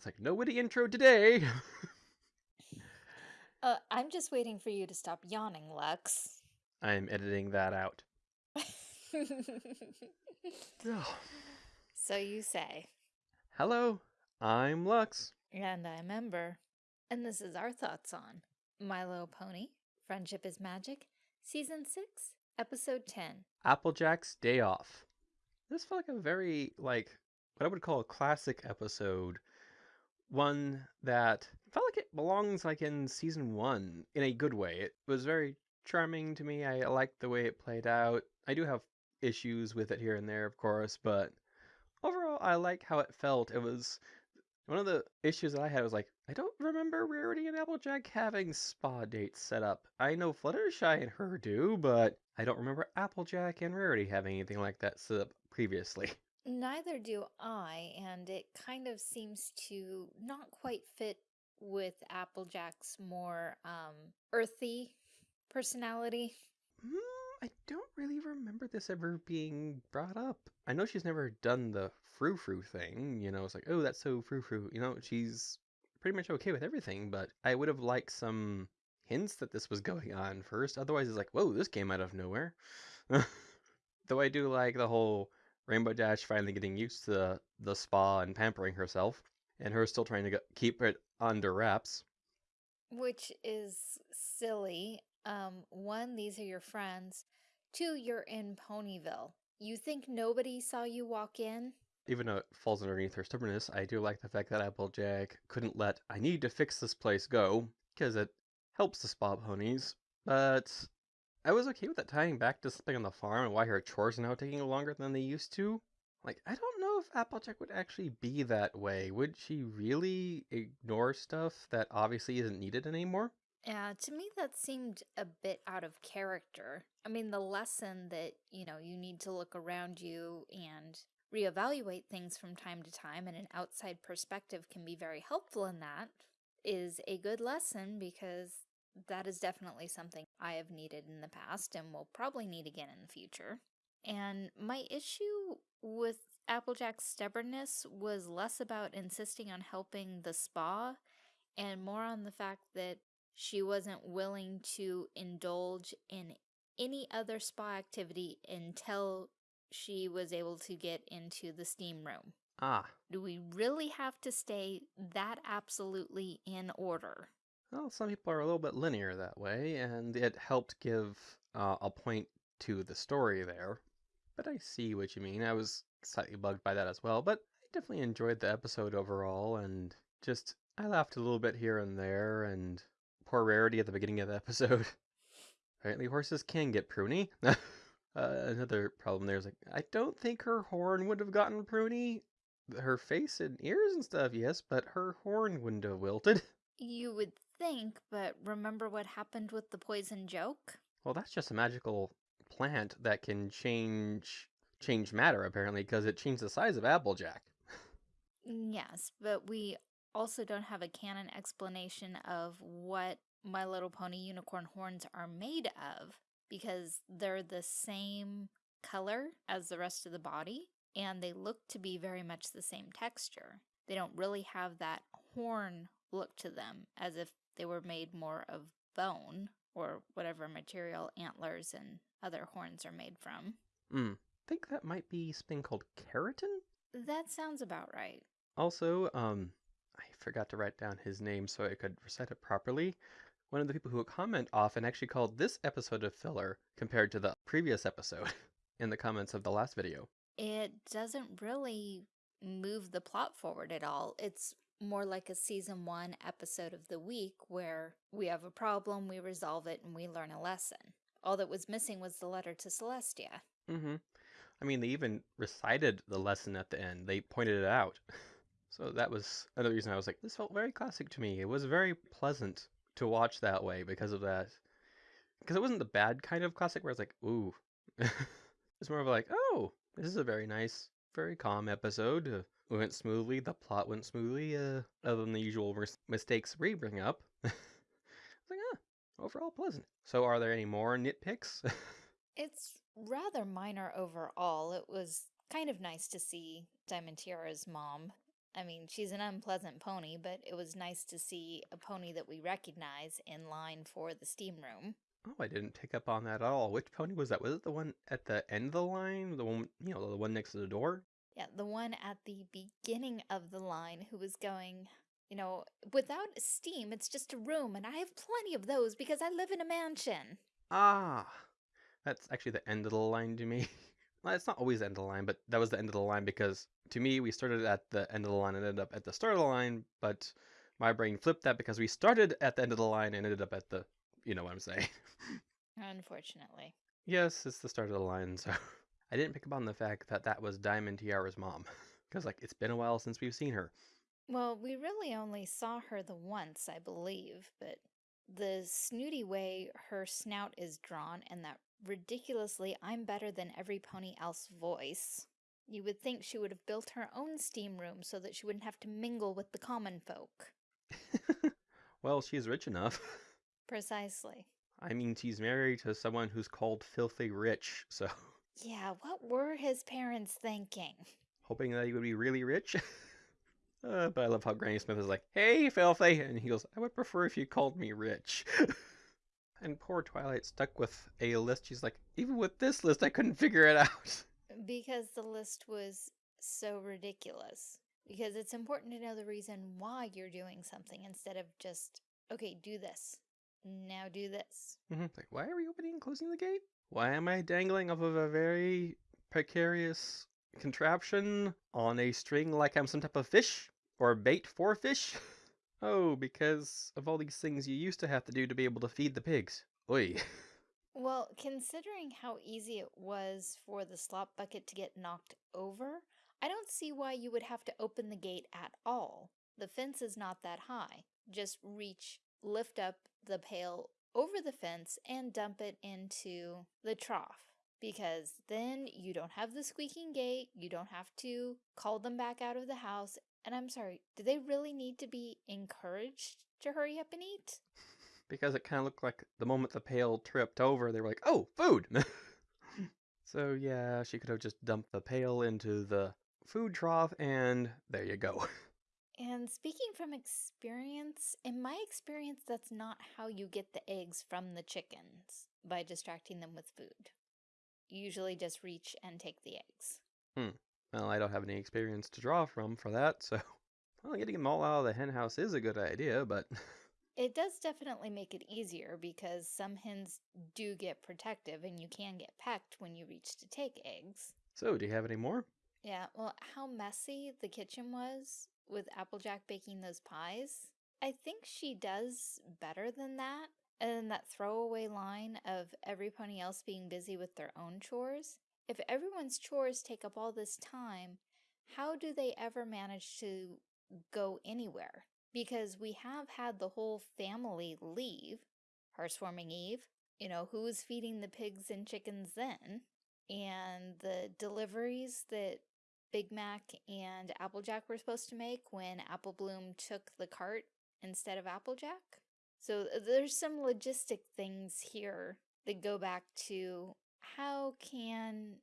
It's like, no witty intro today. Uh, I'm just waiting for you to stop yawning, Lux. I'm editing that out. So you say. Hello, I'm Lux. And I'm Ember. And this is our thoughts on My Little Pony, Friendship is Magic, Season 6, Episode 10. Applejack's Day Off. This felt like a very, like, what I would call a classic episode. One that felt like it belongs, like, in season one in a good way. It was very charming to me. I liked the way it played out. I do have issues with it here and there, of course, but overall, I like how it felt. It was one of the issues that I had was like, I don't remember Rarity and Applejack having spa dates set up. I know Fluttershy and her do, but I don't remember Applejack and Rarity having anything like that set up previously. Neither do I, and it kind of seems to not quite fit with Applejack's more um, earthy personality. Mm, I don't really remember this ever being brought up. I know she's never done the frou frou thing. You know, it's like, oh, that's so frou frou. You know, she's pretty much okay with everything, but I would have liked some hints that this was going on first. Otherwise, it's like, whoa, this came out of nowhere. Though I do like the whole Rainbow Dash finally getting used to the, the spa and pampering herself, and her still trying to keep it under wraps. Which is silly. Um, one, these are your friends. Two, you're in Ponyville. You think nobody saw you walk in? Even though it falls underneath her stubbornness, I do like the fact that Applejack couldn't let I need to fix this place go, because it helps the spa ponies. But I was okay with that tying back to something on the farm and why her chores are now taking longer than they used to. Like, I don't know if Applejack would actually be that way. Would she really ignore stuff that obviously isn't needed anymore? Yeah, to me that seemed a bit out of character. I mean, the lesson that, you know, you need to look around you and reevaluate things from time to time and an outside perspective can be very helpful in that is a good lesson because that is definitely something I have needed in the past and will probably need again in the future. And my issue with Applejack's stubbornness was less about insisting on helping the spa and more on the fact that she wasn't willing to indulge in any other spa activity until she was able to get into the steam room. Ah. Do we really have to stay that absolutely in order? Well, some people are a little bit linear that way, and it helped give uh, a point to the story there. But I see what you mean. I was slightly bugged by that as well, but I definitely enjoyed the episode overall, and just I laughed a little bit here and there, and poor Rarity at the beginning of the episode. Apparently, horses can get pruny. uh, another problem there is like I don't think her horn would have gotten pruny. Her face and ears and stuff, yes, but her horn wouldn't have wilted. You would think, but remember what happened with the poison joke? Well, that's just a magical plant that can change change matter apparently because it changed the size of Applejack. Mm, yes, but we also don't have a canon explanation of what My Little Pony unicorn horns are made of because they're the same color as the rest of the body and they look to be very much the same texture. They don't really have that horn look to them as if they were made more of bone or whatever material antlers and other horns are made from. Hmm. think that might be something called keratin? That sounds about right. Also, um, I forgot to write down his name so I could recite it properly. One of the people who comment often actually called this episode a filler compared to the previous episode in the comments of the last video. It doesn't really move the plot forward at all. It's more like a season one episode of the week where we have a problem, we resolve it, and we learn a lesson. All that was missing was the letter to Celestia. Mm-hmm. I mean, they even recited the lesson at the end. They pointed it out. So that was another reason I was like, this felt very classic to me. It was very pleasant to watch that way because of that. Because it wasn't the bad kind of classic where it's like, ooh. it's more of like, oh, this is a very nice, very calm episode. Went smoothly. The plot went smoothly, uh, other than the usual mistakes we bring up. it's like, ah, overall pleasant. So are there any more nitpicks? it's rather minor overall. It was kind of nice to see Diamond Tiara's mom I mean, she's an unpleasant pony, but it was nice to see a pony that we recognize in line for the steam room. Oh, I didn't pick up on that at all. Which pony was that? Was it the one at the end of the line? The one, you know, the one next to the door? Yeah, the one at the beginning of the line who was going, you know, without steam, it's just a room, and I have plenty of those because I live in a mansion. Ah, that's actually the end of the line to me. well, it's not always the end of the line, but that was the end of the line because to me, we started at the end of the line and ended up at the start of the line, but my brain flipped that because we started at the end of the line and ended up at the, you know what I'm saying. Unfortunately. yes, it's the start of the line, so I didn't pick up on the fact that that was Diamond Tiara's mom because like it's been a while since we've seen her. Well, we really only saw her the once, I believe, but the snooty way her snout is drawn and that ridiculously I'm better than every pony else voice. You would think she would have built her own steam room so that she wouldn't have to mingle with the common folk. well, she's rich enough. Precisely. I mean, she's married to someone who's called filthy rich, so. Yeah, what were his parents thinking? Hoping that he would be really rich? uh, but I love how Granny Smith is like, hey, filthy! And he goes, I would prefer if you called me rich. and poor Twilight stuck with a list. She's like, even with this list, I couldn't figure it out. Because the list was so ridiculous. Because it's important to know the reason why you're doing something instead of just, okay, do this. Now do this. Mm-hmm. Like, why are we opening and closing the gate? Why am I dangling off of a very precarious contraption on a string like I'm some type of fish? Or bait for fish? oh, because of all these things you used to have to do to be able to feed the pigs. Oi. Well, considering how easy it was for the slop bucket to get knocked over, I don't see why you would have to open the gate at all. The fence is not that high. Just reach, lift up the pail over the fence and dump it into the trough. Because then you don't have the squeaking gate, you don't have to call them back out of the house. And I'm sorry, do they really need to be encouraged to hurry up and eat? because it kind of looked like the moment the pail tripped over, they were like, oh, food! Hmm. so yeah, she could have just dumped the pail into the food trough, and there you go. And speaking from experience, in my experience, that's not how you get the eggs from the chickens, by distracting them with food. You usually just reach and take the eggs. Hmm. Well, I don't have any experience to draw from for that, so... Well, getting them all out of the henhouse is a good idea, but... It does definitely make it easier because some hens do get protective and you can get pecked when you reach to take eggs. So, do you have any more? Yeah, well, how messy the kitchen was with Applejack baking those pies, I think she does better than that. And then that throwaway line of every pony else being busy with their own chores. If everyone's chores take up all this time, how do they ever manage to go anywhere? because we have had the whole family leave. Hearthwarming Eve, you know, who's feeding the pigs and chickens then? And the deliveries that Big Mac and Applejack were supposed to make when Apple Bloom took the cart instead of Applejack. So uh, there's some logistic things here that go back to how can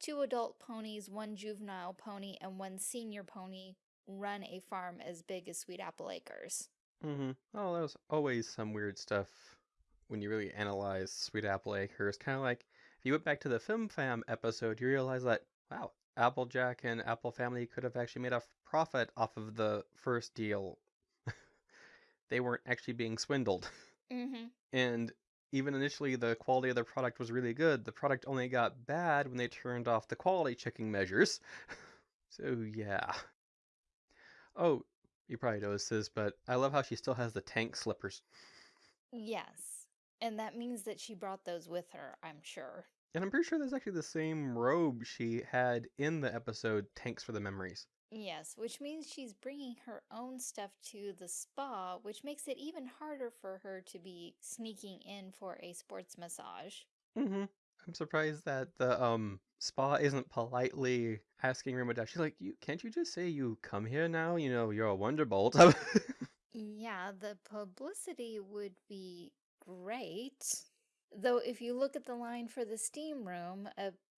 two adult ponies, one juvenile pony, and one senior pony run a farm as big as Sweet Apple Acres. Mm-hmm. Oh, there's always some weird stuff when you really analyze Sweet Apple Acres. Kind of like if you went back to the Flim Flam episode, you realize that, wow, Applejack and Apple Family could have actually made a profit off of the first deal. they weren't actually being swindled. Mm-hmm. And even initially, the quality of the product was really good. The product only got bad when they turned off the quality checking measures. so, yeah. Oh, you probably noticed this, but I love how she still has the tank slippers. Yes. And that means that she brought those with her, I'm sure. And I'm pretty sure that's actually the same robe she had in the episode Tanks for the Memories. Yes, which means she's bringing her own stuff to the spa, which makes it even harder for her to be sneaking in for a sports massage. Mm-hmm. I'm surprised that the um spa isn't politely asking Rainbow Dash. She's like, "You can't you just say you come here now? You know, you're a Wonderbolt." yeah, the publicity would be great. Though if you look at the line for the steam room,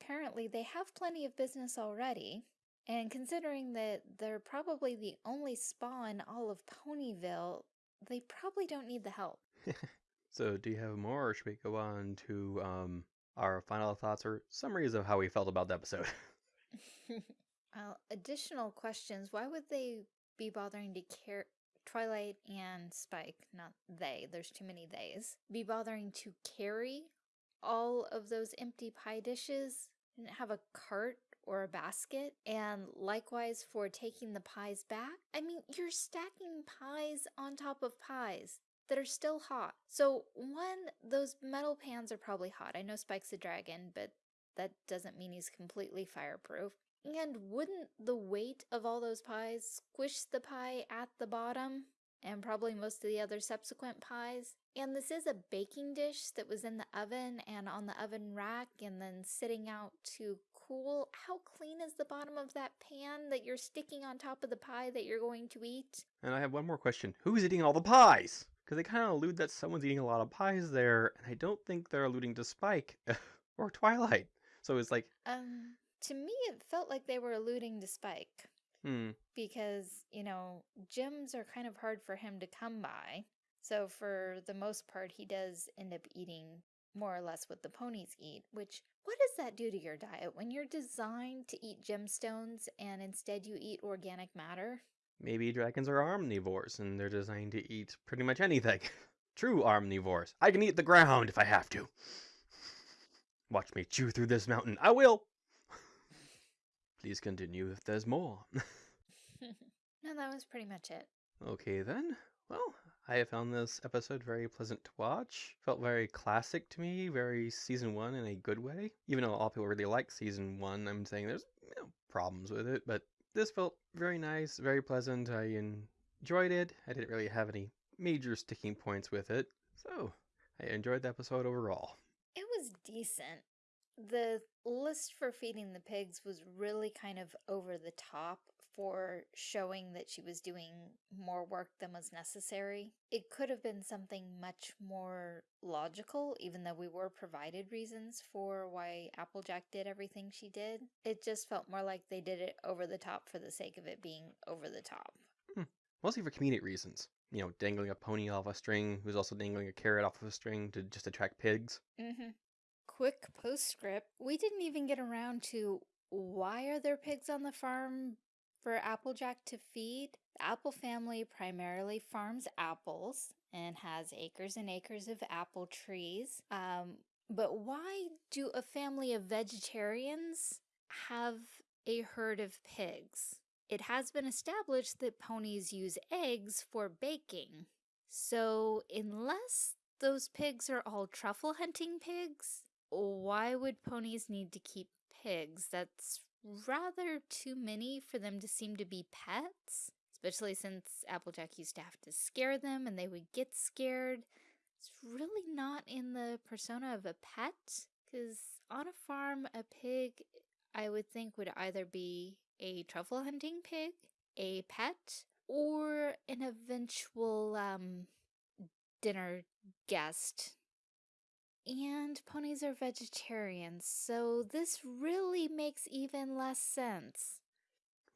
apparently they have plenty of business already. And considering that they're probably the only spa in all of Ponyville, they probably don't need the help. so, do you have more, or should we go on to um, our final thoughts or summaries of how we felt about the episode? well, additional questions. Why would they be bothering to care? Twilight and Spike, not they, there's too many theys, be bothering to carry all of those empty pie dishes? Didn't have a cart or a basket. And likewise for taking the pies back. I mean, you're stacking pies on top of pies that are still hot. So one, those metal pans are probably hot. I know Spike's a dragon, but that doesn't mean he's completely fireproof. And wouldn't the weight of all those pies squish the pie at the bottom? And probably most of the other subsequent pies. And this is a baking dish that was in the oven and on the oven rack and then sitting out to cool. How clean is the bottom of that pan that you're sticking on top of the pie that you're going to eat? And I have one more question. Who's eating all the pies? Because they kind of allude that someone's eating a lot of pies there, and I don't think they're alluding to Spike or Twilight. So it's like... Um, to me, it felt like they were alluding to Spike. Hmm. Because, you know, gems are kind of hard for him to come by. So for the most part, he does end up eating more or less what the ponies eat, which what does that do to your diet when you're designed to eat gemstones and instead you eat organic matter? Maybe dragons are omnivores and they're designed to eat pretty much anything. True omnivores. I can eat the ground if I have to. Watch me chew through this mountain. I will! Please continue if there's more. no, that was pretty much it. Okay then. Well, I have found this episode very pleasant to watch. Felt very classic to me, very season one in a good way. Even though all people really like season one, I'm saying there's you know, problems with it, but this felt very nice, very pleasant. I enjoyed it. I didn't really have any major sticking points with it, so I enjoyed the episode overall. It was decent. The list for feeding the pigs was really kind of over the top for showing that she was doing more work than was necessary. It could have been something much more logical, even though we were provided reasons for why Applejack did everything she did. It just felt more like they did it over the top for the sake of it being over the top. Hmm. Mostly for comedic reasons. You know, dangling a pony off a string who's also dangling a carrot off of a string to just attract pigs. Mm-hmm. Quick postscript. We didn't even get around to why are there pigs on the farm for Applejack to feed, the Apple family primarily farms apples and has acres and acres of apple trees. Um, but why do a family of vegetarians have a herd of pigs? It has been established that ponies use eggs for baking. So unless those pigs are all truffle hunting pigs, why would ponies need to keep pigs? That's rather too many for them to seem to be pets, especially since Applejack used to have to scare them and they would get scared. It's really not in the persona of a pet, because on a farm, a pig, I would think, would either be a truffle hunting pig, a pet, or an eventual um, dinner guest and ponies are vegetarians, so this really makes even less sense.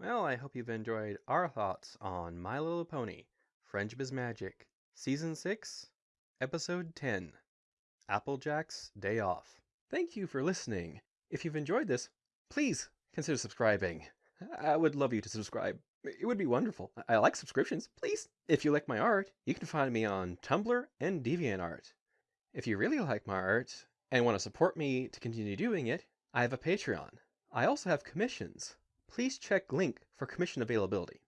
Well, I hope you've enjoyed our thoughts on My Little Pony, Friendship is Magic, Season 6, Episode 10, Applejack's Day Off. Thank you for listening. If you've enjoyed this, please consider subscribing. I would love you to subscribe. It would be wonderful. I like subscriptions. Please. If you like my art, you can find me on Tumblr and DeviantArt. If you really like my art and want to support me to continue doing it, I have a Patreon. I also have commissions. Please check link for commission availability.